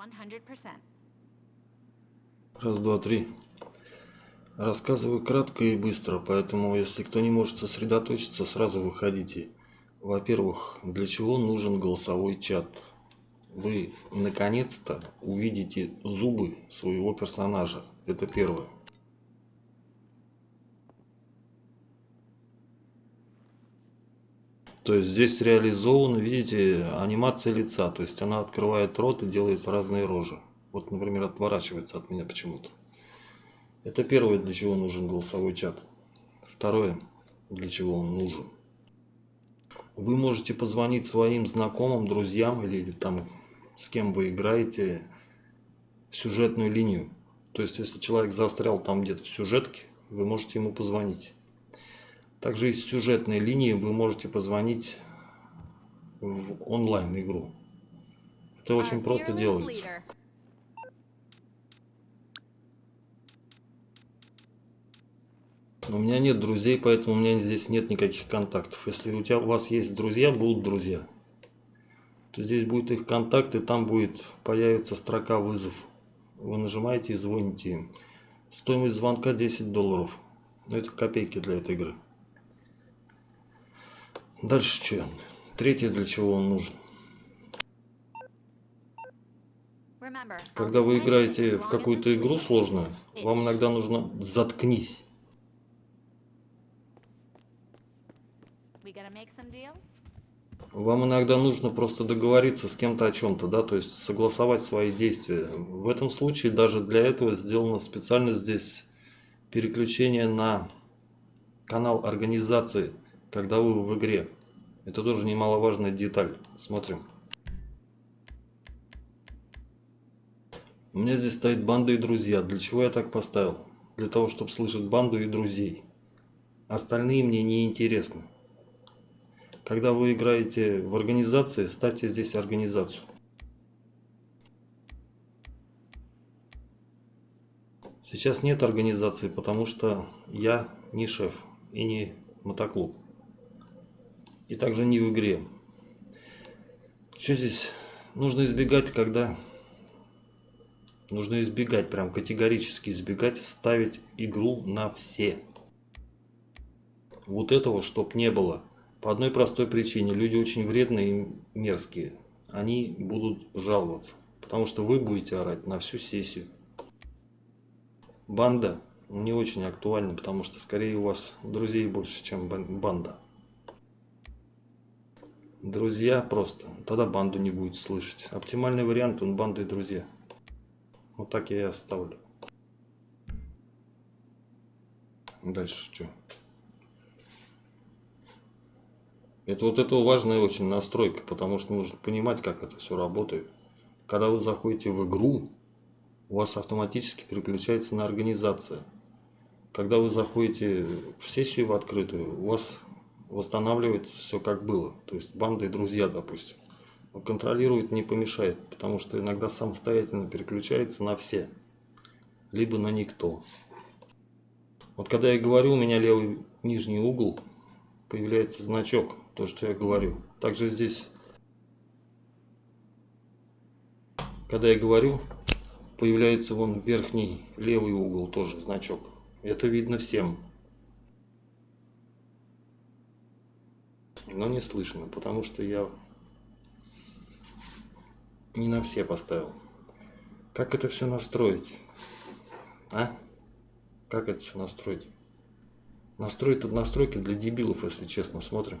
100%. Раз, два, три. Рассказываю кратко и быстро, поэтому если кто не может сосредоточиться, сразу выходите. Во-первых, для чего нужен голосовой чат? Вы наконец-то увидите зубы своего персонажа. Это первое. То есть здесь реализована, видите, анимация лица. То есть она открывает рот и делает разные рожи. Вот, например, отворачивается от меня почему-то. Это первое, для чего нужен голосовой чат. Второе, для чего он нужен. Вы можете позвонить своим знакомым, друзьям или там с кем вы играете в сюжетную линию. То есть, если человек застрял там где-то в сюжетке, вы можете ему позвонить. Также из сюжетной линии вы можете позвонить в онлайн-игру. Это очень просто делается. У меня нет друзей, поэтому у меня здесь нет никаких контактов. Если у, тебя, у вас есть друзья, будут друзья. То здесь будет их контакт, и там будет появится строка вызов. Вы нажимаете и звоните им. Стоимость звонка 10 долларов. Ну, это копейки для этой игры. Дальше что? Третье, для чего он нужен. Когда вы играете в какую-то игру сложную, вам иногда нужно «заткнись». Вам иногда нужно просто договориться с кем-то о чем-то, да, то есть согласовать свои действия. В этом случае даже для этого сделано специально здесь переключение на канал организации, когда вы в игре. Это тоже немаловажная деталь. Смотрим. У меня здесь стоит банда и друзья. Для чего я так поставил? Для того, чтобы слышать банду и друзей. Остальные мне не интересны. Когда вы играете в организации, ставьте здесь организацию. Сейчас нет организации, потому что я не шеф и не мотоклуб. И также не в игре. Что здесь? Нужно избегать, когда... Нужно избегать, прям категорически избегать, ставить игру на все. Вот этого, чтоб не было. По одной простой причине. Люди очень вредные и мерзкие. Они будут жаловаться. Потому что вы будете орать на всю сессию. Банда не очень актуальна, потому что скорее у вас друзей больше, чем бан- банда. Друзья просто. Тогда банду не будет слышать. Оптимальный вариант он банда и друзья. Вот так я и оставлю. Дальше что? Это вот это важная очень настройка, потому что нужно понимать, как это все работает. Когда вы заходите в игру, у вас автоматически переключается на организация. Когда вы заходите в сессию в открытую, у вас восстанавливается все как было. То есть банда и друзья, допустим. Но контролировать не помешает, потому что иногда самостоятельно переключается на все. Либо на никто. Вот когда я говорю, у меня левый нижний угол появляется значок, то, что я говорю. Также здесь, когда я говорю, появляется вон верхний левый угол тоже значок. Это видно всем. Но не слышно, потому что я не на все поставил. Как это все настроить? А? Как это все настроить? Настроить тут настройки для дебилов, если честно, смотрим.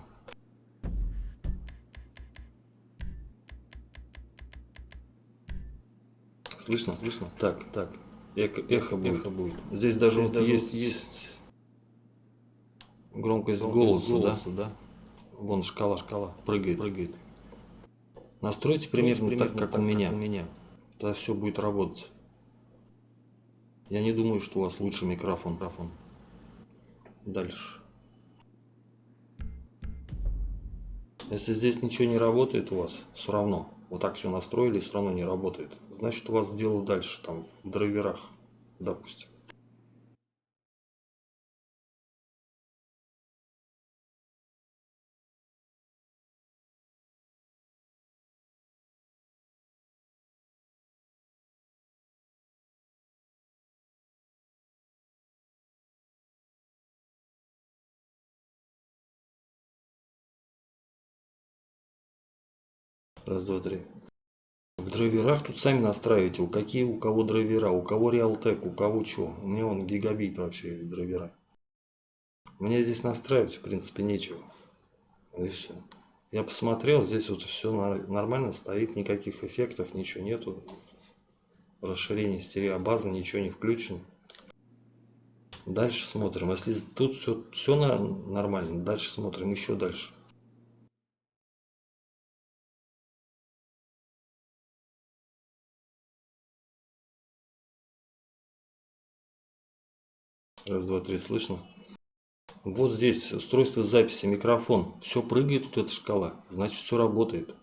Слышно? Слышно? Так, так. Эхо, эхо, будет. эхо будет. Здесь даже вот есть, есть громкость, голоса, да? Вон шкала, шкала прыгает, прыгает. Настройте примерно, так, как, у меня. у меня. Тогда все будет работать. Я не думаю, что у вас лучший микрофон. микрофон. Дальше. Если здесь ничего не работает у вас, все равно. Вот так все настроили, все равно не работает. Значит, у вас дело дальше, там, в драйверах, допустим. Раз, два, три. В драйверах тут сами настраиваете, у какие у кого драйвера, у кого Realtek, у кого что. У меня он гигабит вообще драйвера. Мне здесь настраивать в принципе нечего. И все. Я посмотрел, здесь вот все нормально стоит, никаких эффектов, ничего нету. Расширение стереобазы, ничего не включено. Дальше смотрим. Если тут все, все нормально, дальше смотрим еще дальше. Раз, два, три, слышно? Вот здесь устройство записи, микрофон. Все прыгает, вот эта шкала. Значит, все работает.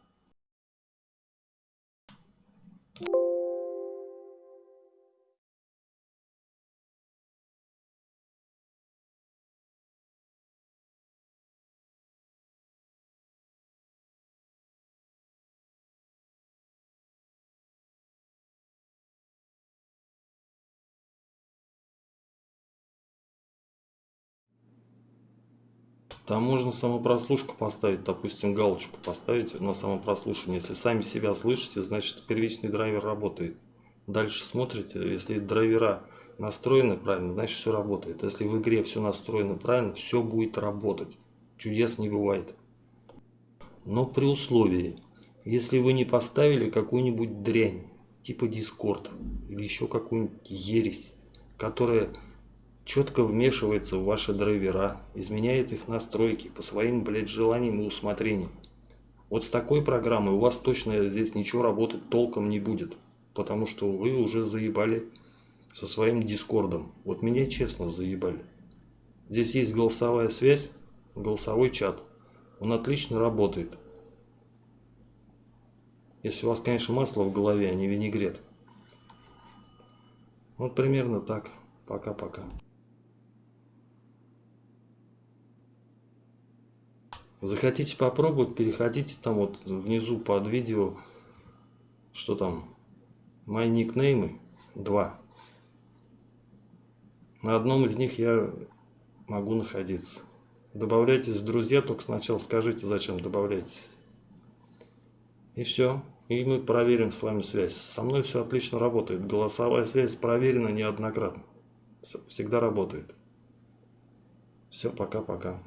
Там можно самопрослушку поставить, допустим, галочку поставить на самопрослушивание. Если сами себя слышите, значит первичный драйвер работает. Дальше смотрите, если драйвера настроены правильно, значит все работает. Если в игре все настроено правильно, все будет работать. Чудес не бывает. Но при условии, если вы не поставили какую-нибудь дрянь, типа Discord или еще какую-нибудь ересь, которая четко вмешивается в ваши драйвера, изменяет их настройки по своим, блядь, желаниям и усмотрениям. Вот с такой программой у вас точно здесь ничего работать толком не будет, потому что вы уже заебали со своим дискордом. Вот меня честно заебали. Здесь есть голосовая связь, голосовой чат. Он отлично работает. Если у вас, конечно, масло в голове, а не винегрет. Вот примерно так. Пока-пока. Захотите попробовать, переходите там вот внизу под видео, что там, мои никнеймы, два. На одном из них я могу находиться. Добавляйтесь в друзья, только сначала скажите, зачем добавляетесь. И все. И мы проверим с вами связь. Со мной все отлично работает. Голосовая связь проверена неоднократно. Всегда работает. Все, пока-пока.